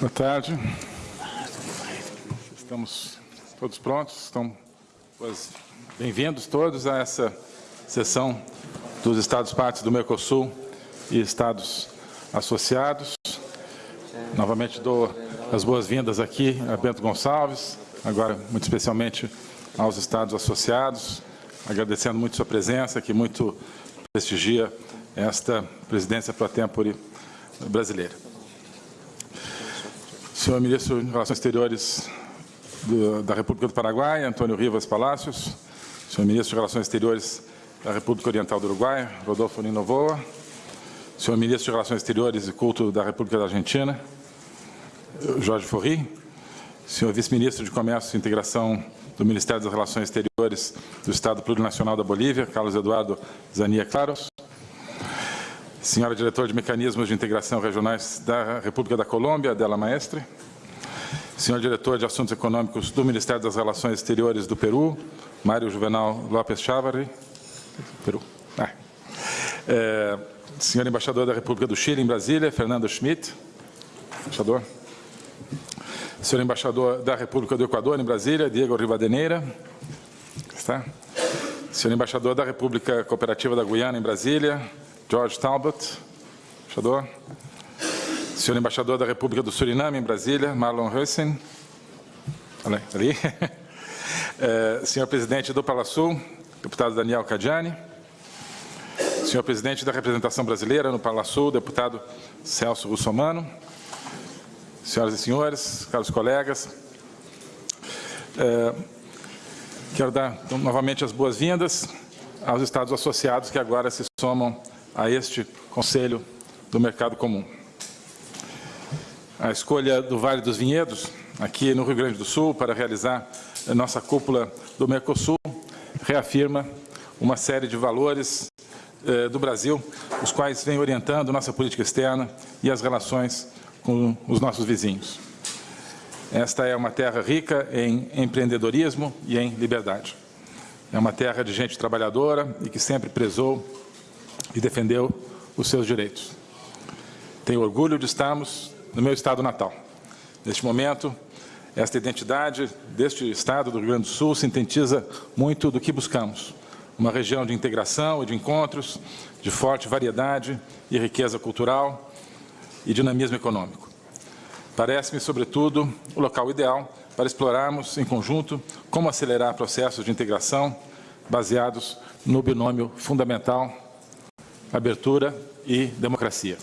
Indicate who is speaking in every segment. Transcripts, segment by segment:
Speaker 1: Boa tarde. Estamos todos prontos? Estão bem-vindos todos a essa sessão dos Estados-partes do Mercosul e Estados associados. Novamente dou as boas-vindas aqui a Bento Gonçalves, agora muito especialmente aos Estados associados, agradecendo muito sua presença, que muito prestigia esta presidência pro tempore brasileira. Senhor Ministro de Relações Exteriores do, da República do Paraguai, Antônio Rivas Palácios, Senhor Ministro de Relações Exteriores da República Oriental do Uruguai, Rodolfo Ninovoa, Senhor Ministro de Relações Exteriores e Culto da República da Argentina, Jorge Forri, Senhor Vice-Ministro de Comércio e Integração do Ministério das Relações Exteriores do Estado Plurinacional da Bolívia, Carlos Eduardo Zania Claros, Senhora Diretora de Mecanismos de Integração Regionais da República da Colômbia, Adela Maestre. Senhor Diretor de Assuntos Econômicos do Ministério das Relações Exteriores do Peru, Mário Juvenal Lopes Chávarri. Peru. Ah. É, senhor Embaixador da República do Chile, em Brasília, Fernando Schmidt. Embaixador. Senhor Embaixador da República do Equador, em Brasília, Diego Rivadeneira. Está. Senhor Embaixador da República Cooperativa da Guiana, em Brasília, George Talbot, embaixador. Senhor embaixador da República do Suriname, em Brasília, Marlon Hussein. Ali. É, senhor presidente do Palasul, deputado Daniel Cadiani. Senhor presidente da representação brasileira no Palasul, deputado Celso Russomano. Senhoras e senhores, caros colegas, é, quero dar novamente as boas-vindas aos Estados associados que agora se somam a este Conselho do Mercado Comum. A escolha do Vale dos Vinhedos, aqui no Rio Grande do Sul, para realizar a nossa cúpula do Mercosul, reafirma uma série de valores eh, do Brasil, os quais vêm orientando nossa política externa e as relações com os nossos vizinhos. Esta é uma terra rica em empreendedorismo e em liberdade. É uma terra de gente trabalhadora e que sempre prezou e defendeu os seus direitos. Tenho orgulho de estarmos no meu estado natal. Neste momento, esta identidade deste estado do Rio Grande do Sul sintetiza muito do que buscamos. Uma região de integração e de encontros, de forte variedade e riqueza cultural e dinamismo econômico. Parece-me, sobretudo, o local ideal para explorarmos em conjunto como acelerar processos de integração baseados no binômio fundamental abertura e democracia.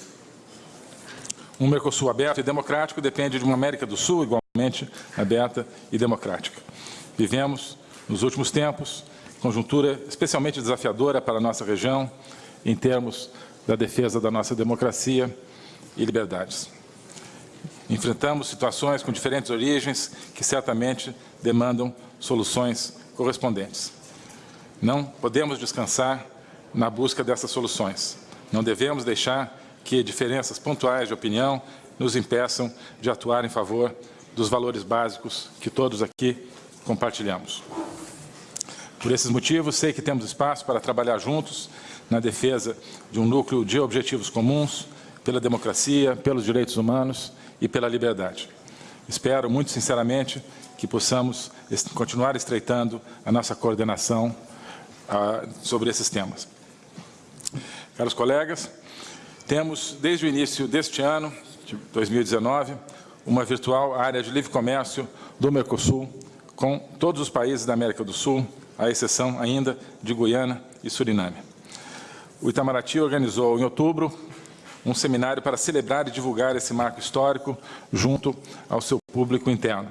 Speaker 1: Um Mercosul aberto e democrático depende de uma América do Sul igualmente aberta e democrática. Vivemos, nos últimos tempos, conjuntura especialmente desafiadora para a nossa região, em termos da defesa da nossa democracia e liberdades. Enfrentamos situações com diferentes origens que certamente demandam soluções correspondentes. Não podemos descansar na busca dessas soluções. Não devemos deixar que diferenças pontuais de opinião nos impeçam de atuar em favor dos valores básicos que todos aqui compartilhamos. Por esses motivos, sei que temos espaço para trabalhar juntos na defesa de um núcleo de objetivos comuns, pela democracia, pelos direitos humanos e pela liberdade. Espero, muito sinceramente, que possamos continuar estreitando a nossa coordenação ah, sobre esses temas. Caros colegas, temos, desde o início deste ano, de 2019, uma virtual área de livre comércio do Mercosul com todos os países da América do Sul, à exceção ainda de Guiana e Suriname. O Itamaraty organizou, em outubro, um seminário para celebrar e divulgar esse marco histórico junto ao seu público interno.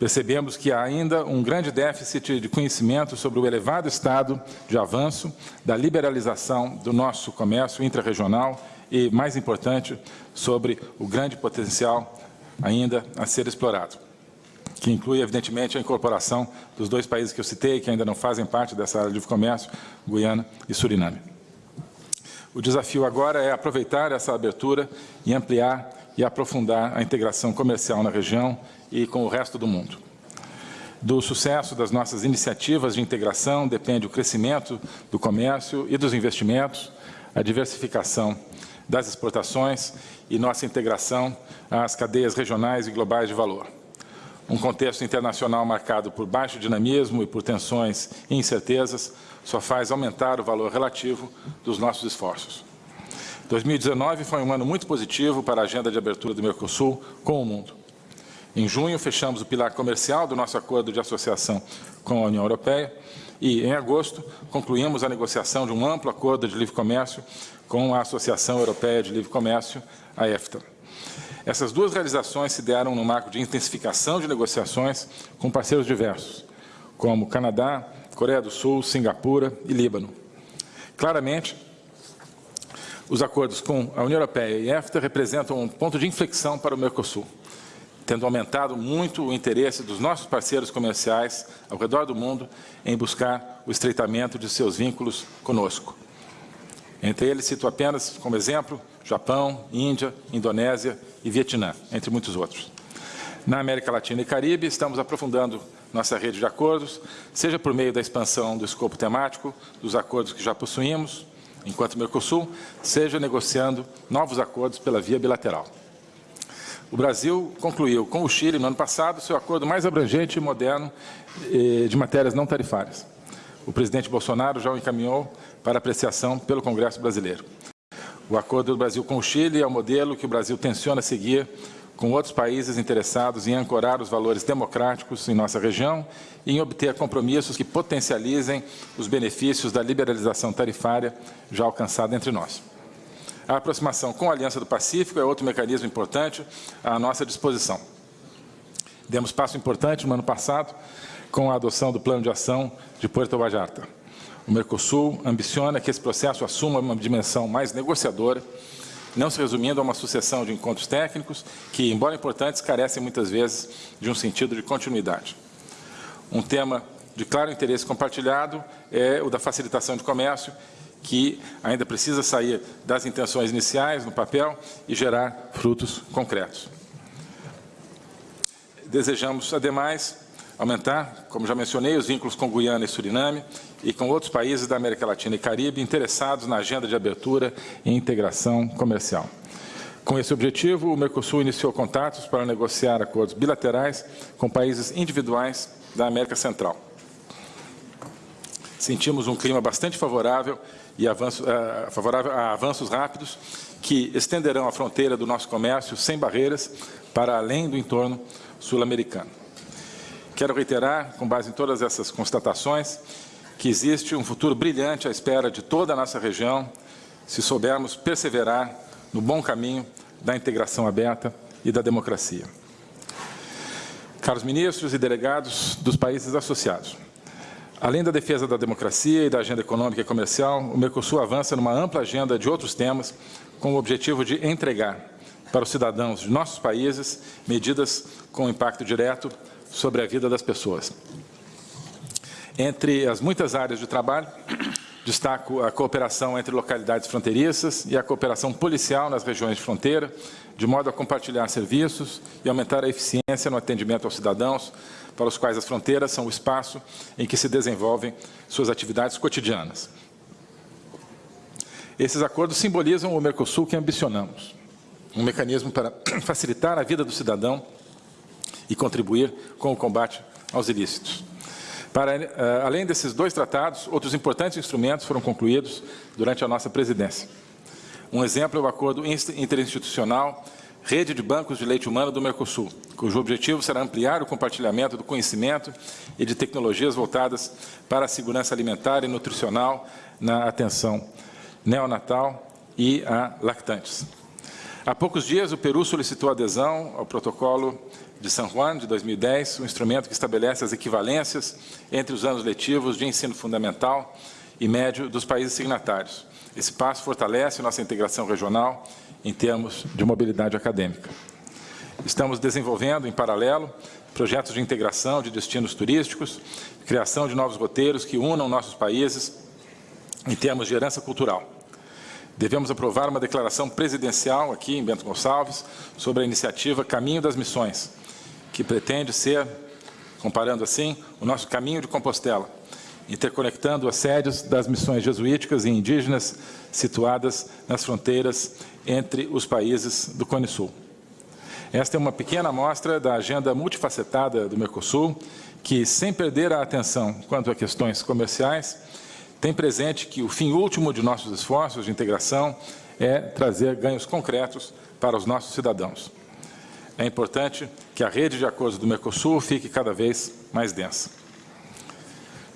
Speaker 1: Percebemos que há ainda um grande déficit de conhecimento sobre o elevado estado de avanço da liberalização do nosso comércio intrarregional e, mais importante, sobre o grande potencial ainda a ser explorado, que inclui, evidentemente, a incorporação dos dois países que eu citei, que ainda não fazem parte dessa área de comércio, Guiana e Suriname. O desafio agora é aproveitar essa abertura e ampliar e aprofundar a integração comercial na região e com o resto do mundo. Do sucesso das nossas iniciativas de integração depende o crescimento do comércio e dos investimentos, a diversificação das exportações e nossa integração às cadeias regionais e globais de valor. Um contexto internacional marcado por baixo dinamismo e por tensões e incertezas só faz aumentar o valor relativo dos nossos esforços. 2019 foi um ano muito positivo para a agenda de abertura do Mercosul com o mundo. Em junho, fechamos o pilar comercial do nosso acordo de associação com a União Europeia e, em agosto, concluímos a negociação de um amplo acordo de livre comércio com a Associação Europeia de Livre Comércio, a EFTA. Essas duas realizações se deram no marco de intensificação de negociações com parceiros diversos, como Canadá, Coreia do Sul, Singapura e Líbano. Claramente, os acordos com a União Europeia e a EFTA representam um ponto de inflexão para o Mercosul tendo aumentado muito o interesse dos nossos parceiros comerciais ao redor do mundo em buscar o estreitamento de seus vínculos conosco. Entre eles, cito apenas como exemplo Japão, Índia, Indonésia e Vietnã, entre muitos outros. Na América Latina e Caribe, estamos aprofundando nossa rede de acordos, seja por meio da expansão do escopo temático dos acordos que já possuímos, enquanto Mercosul, seja negociando novos acordos pela via bilateral. O Brasil concluiu com o Chile, no ano passado, seu acordo mais abrangente e moderno eh, de matérias não tarifárias. O presidente Bolsonaro já o encaminhou para apreciação pelo Congresso brasileiro. O acordo do Brasil com o Chile é o modelo que o Brasil tenciona seguir com outros países interessados em ancorar os valores democráticos em nossa região e em obter compromissos que potencializem os benefícios da liberalização tarifária já alcançada entre nós. A aproximação com a Aliança do Pacífico é outro mecanismo importante à nossa disposição. Demos passo importante no ano passado com a adoção do Plano de Ação de Puerto Vallarta. O Mercosul ambiciona que esse processo assuma uma dimensão mais negociadora, não se resumindo a uma sucessão de encontros técnicos que, embora importantes, carecem muitas vezes de um sentido de continuidade. Um tema de claro interesse compartilhado é o da facilitação de comércio que ainda precisa sair das intenções iniciais no papel e gerar frutos concretos. Desejamos, ademais, aumentar, como já mencionei, os vínculos com Guiana e Suriname e com outros países da América Latina e Caribe interessados na agenda de abertura e integração comercial. Com esse objetivo, o Mercosul iniciou contatos para negociar acordos bilaterais com países individuais da América Central. Sentimos um clima bastante favorável e avanço, uh, favorável a avanços rápidos que estenderão a fronteira do nosso comércio sem barreiras para além do entorno sul-americano. Quero reiterar, com base em todas essas constatações, que existe um futuro brilhante à espera de toda a nossa região, se soubermos perseverar no bom caminho da integração aberta e da democracia. Caros ministros e delegados dos países associados, Além da defesa da democracia e da agenda econômica e comercial, o Mercosul avança numa ampla agenda de outros temas com o objetivo de entregar para os cidadãos de nossos países medidas com impacto direto sobre a vida das pessoas. Entre as muitas áreas de trabalho, destaco a cooperação entre localidades fronteiriças e a cooperação policial nas regiões de fronteira, de modo a compartilhar serviços e aumentar a eficiência no atendimento aos cidadãos, para os quais as fronteiras são o espaço em que se desenvolvem suas atividades cotidianas. Esses acordos simbolizam o Mercosul que ambicionamos, um mecanismo para facilitar a vida do cidadão e contribuir com o combate aos ilícitos. Para, uh, além desses dois tratados, outros importantes instrumentos foram concluídos durante a nossa presidência. Um exemplo é o acordo interinstitucional Rede de Bancos de Leite Humano do Mercosul, cujo objetivo será ampliar o compartilhamento do conhecimento e de tecnologias voltadas para a segurança alimentar e nutricional na atenção neonatal e a lactantes. Há poucos dias, o Peru solicitou adesão ao protocolo de San Juan, de 2010, um instrumento que estabelece as equivalências entre os anos letivos de ensino fundamental e médio dos países signatários. Esse passo fortalece nossa integração regional em termos de mobilidade acadêmica. Estamos desenvolvendo, em paralelo, projetos de integração de destinos turísticos, criação de novos roteiros que unam nossos países em termos de herança cultural. Devemos aprovar uma declaração presidencial aqui em Bento Gonçalves sobre a iniciativa Caminho das Missões, que pretende ser, comparando assim, o nosso caminho de Compostela, interconectando as sedes das missões jesuíticas e indígenas situadas nas fronteiras entre os países do Cone Sul. Esta é uma pequena amostra da agenda multifacetada do Mercosul, que, sem perder a atenção quanto a questões comerciais, tem presente que o fim último de nossos esforços de integração é trazer ganhos concretos para os nossos cidadãos. É importante que a rede de acordos do Mercosul fique cada vez mais densa.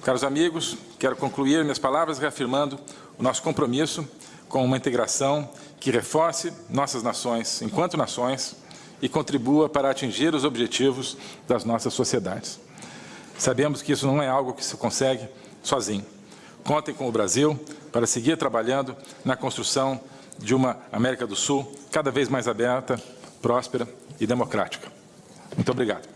Speaker 1: Caros amigos, quero concluir minhas palavras reafirmando o nosso compromisso com uma integração que reforce nossas nações enquanto nações e contribua para atingir os objetivos das nossas sociedades. Sabemos que isso não é algo que se consegue sozinho. Contem com o Brasil para seguir trabalhando na construção de uma América do Sul cada vez mais aberta, próspera e democrática. Muito obrigado.